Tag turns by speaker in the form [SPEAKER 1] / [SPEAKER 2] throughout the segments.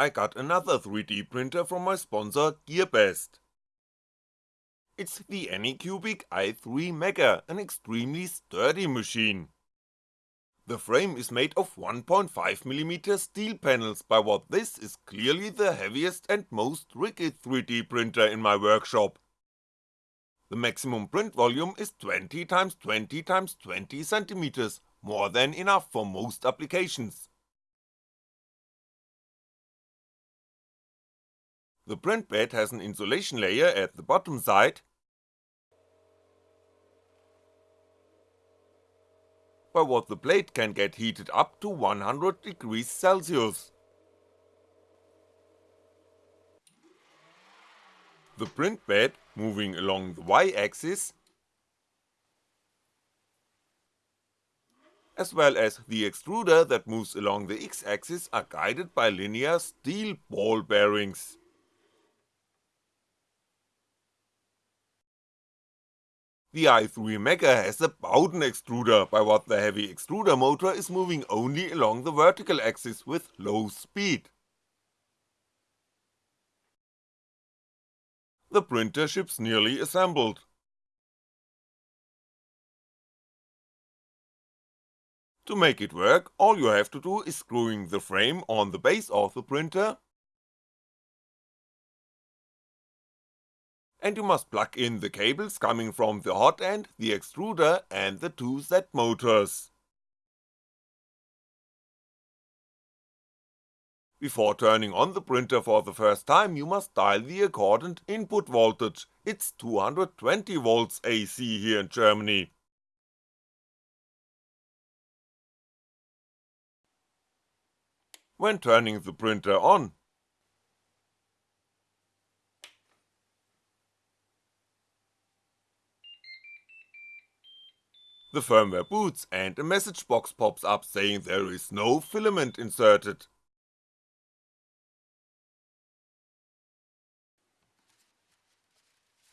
[SPEAKER 1] I got another 3D printer from my sponsor GearBest. It's the Anycubic i3 Mega, an extremely sturdy machine. The frame is made of 1.5mm steel panels by what this is clearly the heaviest and most rigid 3D printer in my workshop. The maximum print volume is 20x20x20cm, more than enough for most applications. The print bed has an insulation layer at the bottom side, by what the plate can get heated up to 100 degrees Celsius. The print bed, moving along the y-axis, as well as the extruder that moves along the x-axis are guided by linear steel ball bearings. The i3 Mega has a Bowden extruder, by what the heavy extruder motor is moving only along the vertical axis with low speed. The printer ships nearly assembled. To make it work, all you have to do is screwing the frame on the base of the printer and you must plug in the cables coming from the hot end, the extruder and the two Z motors. Before turning on the printer for the first time you must dial the accordant input voltage, it's 220V AC here in Germany. When turning the printer on, The firmware boots and a message box pops up saying there is no filament inserted.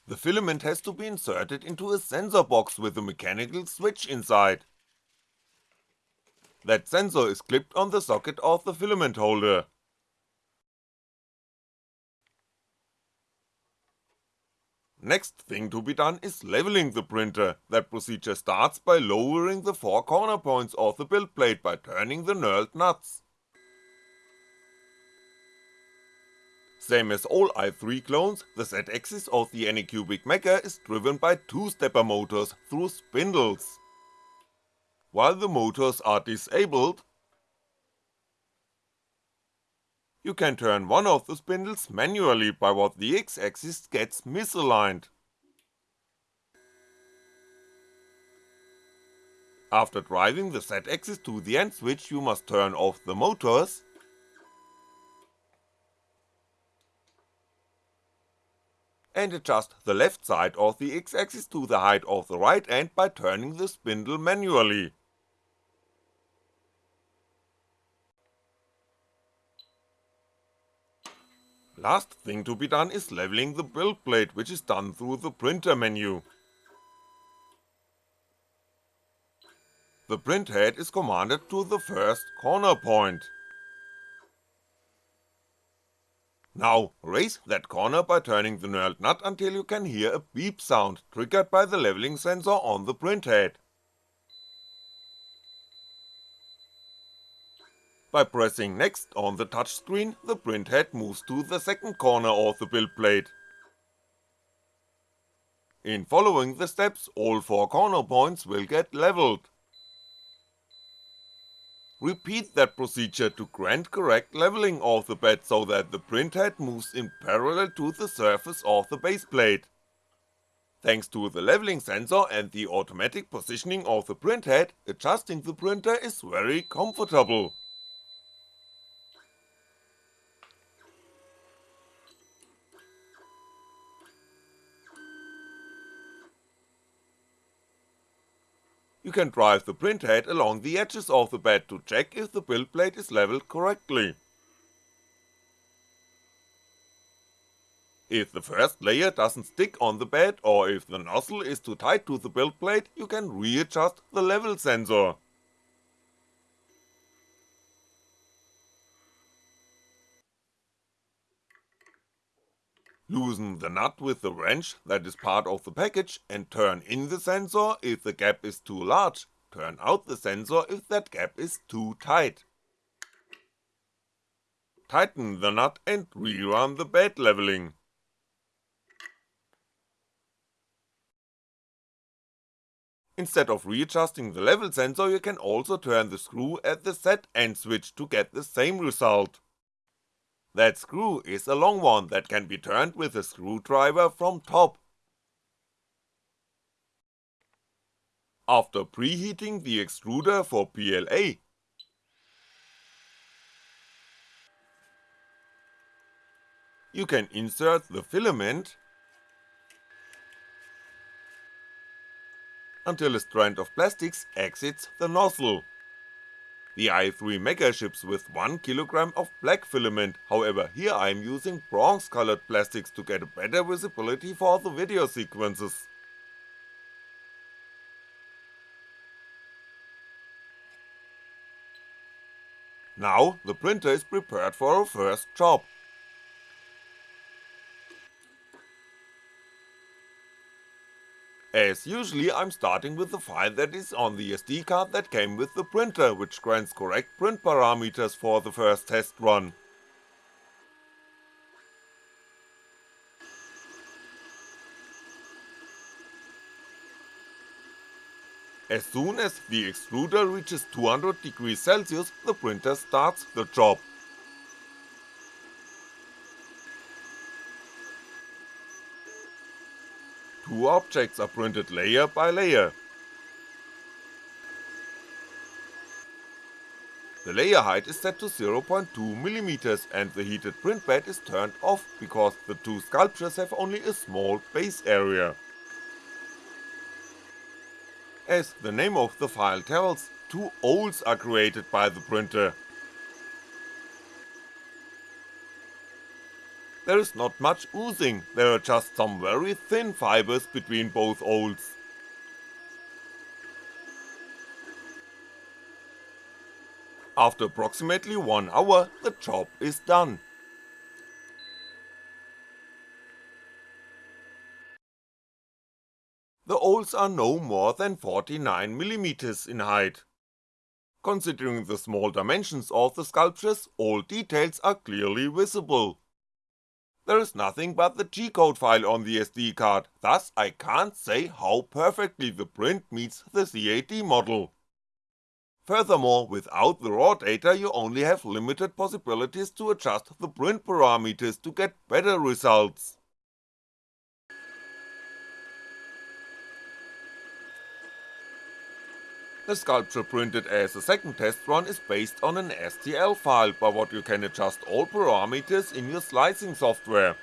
[SPEAKER 1] The filament has to be inserted into a sensor box with a mechanical switch inside. That sensor is clipped on the socket of the filament holder. Next thing to be done is leveling the printer, that procedure starts by lowering the four corner points of the build plate by turning the knurled nuts. Same as all i3 clones, the Z-axis of the Anycubic Mega is driven by two-stepper motors through spindles. While the motors are disabled, you can turn one of the spindles manually by what the x-axis gets misaligned. After driving the z-axis to the end switch you must turn off the motors, and adjust the left side of the x-axis to the height of the right end by turning the spindle manually. Last thing to be done is leveling the build plate which is done through the printer menu. The print head is commanded to the first corner point. Now, raise that corner by turning the knurled nut until you can hear a beep sound triggered by the leveling sensor on the print By pressing next on the touchscreen, the printhead moves to the second corner of the build plate. In following the steps, all four corner points will get leveled. Repeat that procedure to grant correct leveling of the bed so that the printhead moves in parallel to the surface of the base plate. Thanks to the leveling sensor and the automatic positioning of the printhead, adjusting the printer is very comfortable. You can drive the print head along the edges of the bed to check if the build plate is leveled correctly. If the first layer doesn't stick on the bed or if the nozzle is too tight to the build plate, you can readjust the level sensor. Loosen the nut with the wrench that is part of the package and turn in the sensor if the gap is too large, turn out the sensor if that gap is too tight. Tighten the nut and rerun the bed leveling. Instead of readjusting the level sensor you can also turn the screw at the set end switch to get the same result. That screw is a long one that can be turned with a screwdriver from top. After preheating the extruder for PLA, you can insert the filament until a strand of plastics exits the nozzle. The i3 Mega ships with 1kg of black filament, however here I'm using bronze colored plastics to get a better visibility for the video sequences. Now the printer is prepared for a first job, As usually I'm starting with the file that is on the SD card that came with the printer, which grants correct print parameters for the first test run. As soon as the extruder reaches 200 degrees Celsius, the printer starts the job. Two objects are printed layer by layer. The layer height is set to 0.2mm and the heated print bed is turned off because the two sculptures have only a small base area. As the name of the file tells, two holes are created by the printer, there is not much oozing, there are just some very thin fibers between both holes. After approximately 1 hour, the job is done. The holes are no more than 49mm in height. Considering the small dimensions of the sculptures, all details are clearly visible there is nothing but the G-code file on the SD card, thus I can't say how perfectly the print meets the CAD model. Furthermore, without the raw data you only have limited possibilities to adjust the print parameters to get better results. The sculpture printed as a second test run is based on an STL file by what you can adjust all parameters in your slicing software.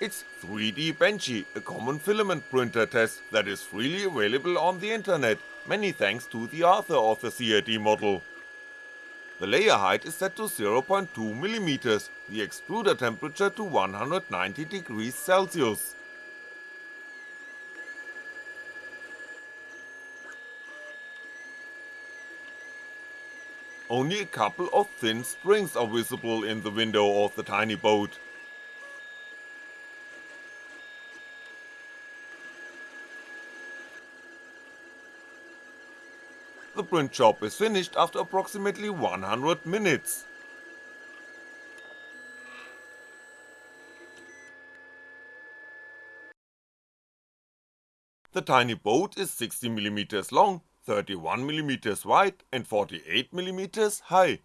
[SPEAKER 1] It's 3D Benchy, a common filament printer test that is freely available on the internet, many thanks to the author of the CAD model. The layer height is set to 0.2mm, the extruder temperature to 190 degrees Celsius. Only a couple of thin springs are visible in the window of the tiny boat. The print job is finished after approximately 100 minutes. The tiny boat is 60mm long, 31mm wide and 48mm high.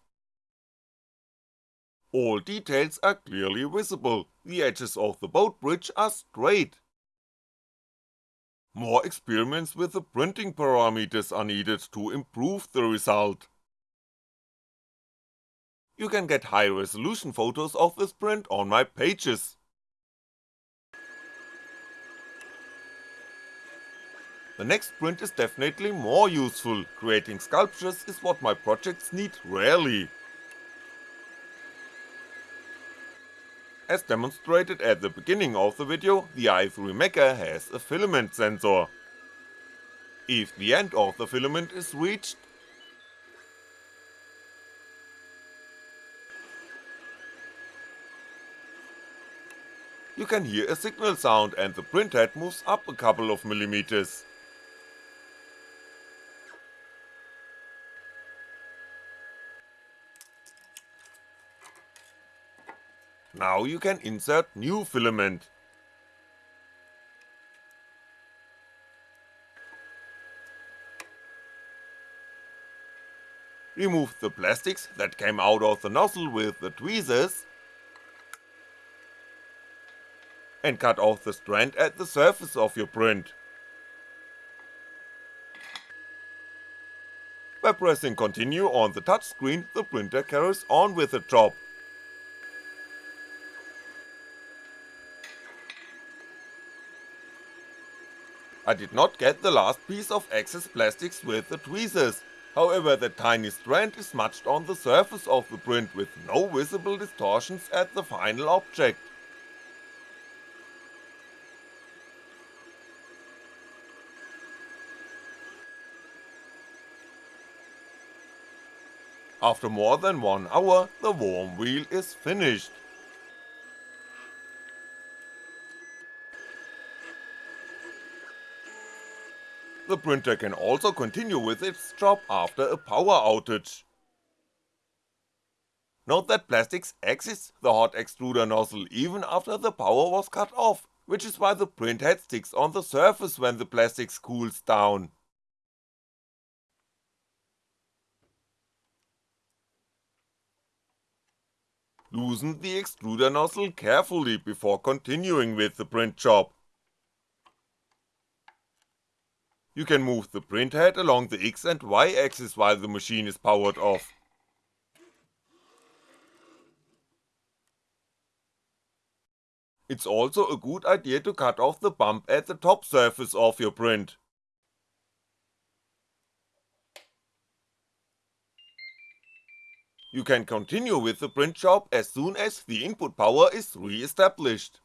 [SPEAKER 1] All details are clearly visible, the edges of the boat bridge are straight, more experiments with the printing parameters are needed to improve the result. You can get high resolution photos of this print on my pages. The next print is definitely more useful, creating sculptures is what my projects need rarely. As demonstrated at the beginning of the video, the i3 Mega has a filament sensor. If the end of the filament is reached, you can hear a signal sound and the printhead moves up a couple of millimeters. Now you can insert new filament. Remove the plastics that came out of the nozzle with the tweezers and cut off the strand at the surface of your print. By pressing continue on the touchscreen, the printer carries on with the job. I did not get the last piece of excess plastics with the tweezers, however the tiny strand is smudged on the surface of the print with no visible distortions at the final object. After more than one hour, the worm wheel is finished. The printer can also continue with its job after a power outage. Note that plastics exits the hot extruder nozzle even after the power was cut off, which is why the printhead sticks on the surface when the plastics cools down. Loosen the extruder nozzle carefully before continuing with the print job. You can move the printhead along the X and Y axis while the machine is powered off. It's also a good idea to cut off the bump at the top surface of your print. You can continue with the print job as soon as the input power is re-established.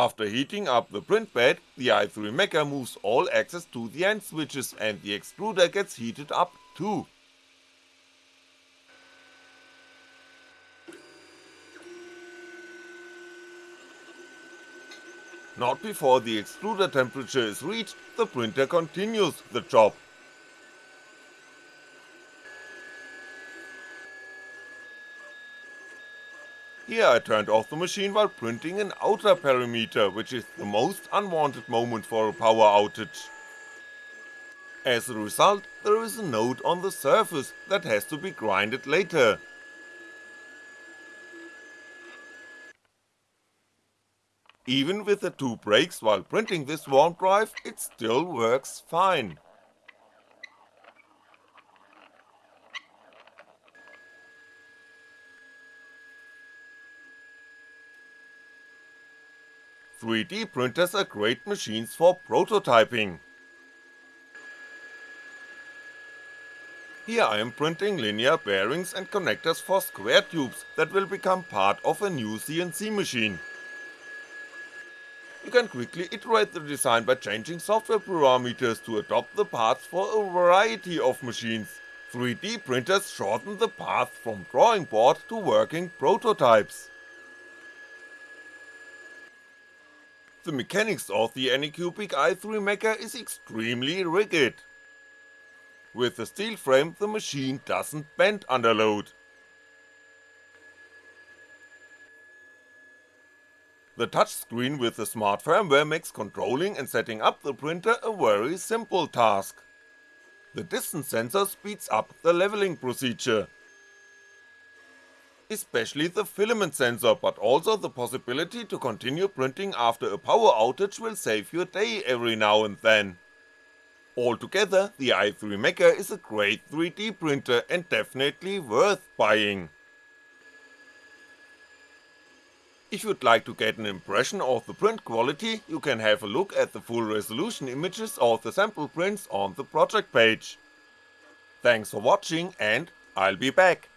[SPEAKER 1] After heating up the print bed, the i3 Mega moves all access to the end switches and the extruder gets heated up too. Not before the extruder temperature is reached, the printer continues the job. Here I turned off the machine while printing an outer perimeter, which is the most unwanted moment for a power outage. As a result, there is a node on the surface that has to be grinded later, Even with the two breaks while printing this worm drive, it still works fine. Three D printers are great machines for prototyping. Here I am printing linear bearings and connectors for square tubes that will become part of a new CNC machine. You can quickly iterate the design by changing software parameters to adopt the parts for a variety of machines. 3D printers shorten the path from drawing board to working prototypes. The mechanics of the Anycubic i3 Mega is extremely rigid. With the steel frame the machine doesn't bend under load. The touchscreen with the smart firmware makes controlling and setting up the printer a very simple task. The distance sensor speeds up the leveling procedure. Especially the filament sensor, but also the possibility to continue printing after a power outage will save your day every now and then. Altogether, the i3 Mega is a great 3D printer and definitely worth buying. If you'd like to get an impression of the print quality, you can have a look at the full resolution images of the sample prints on the project page. Thanks for watching and I'll be back.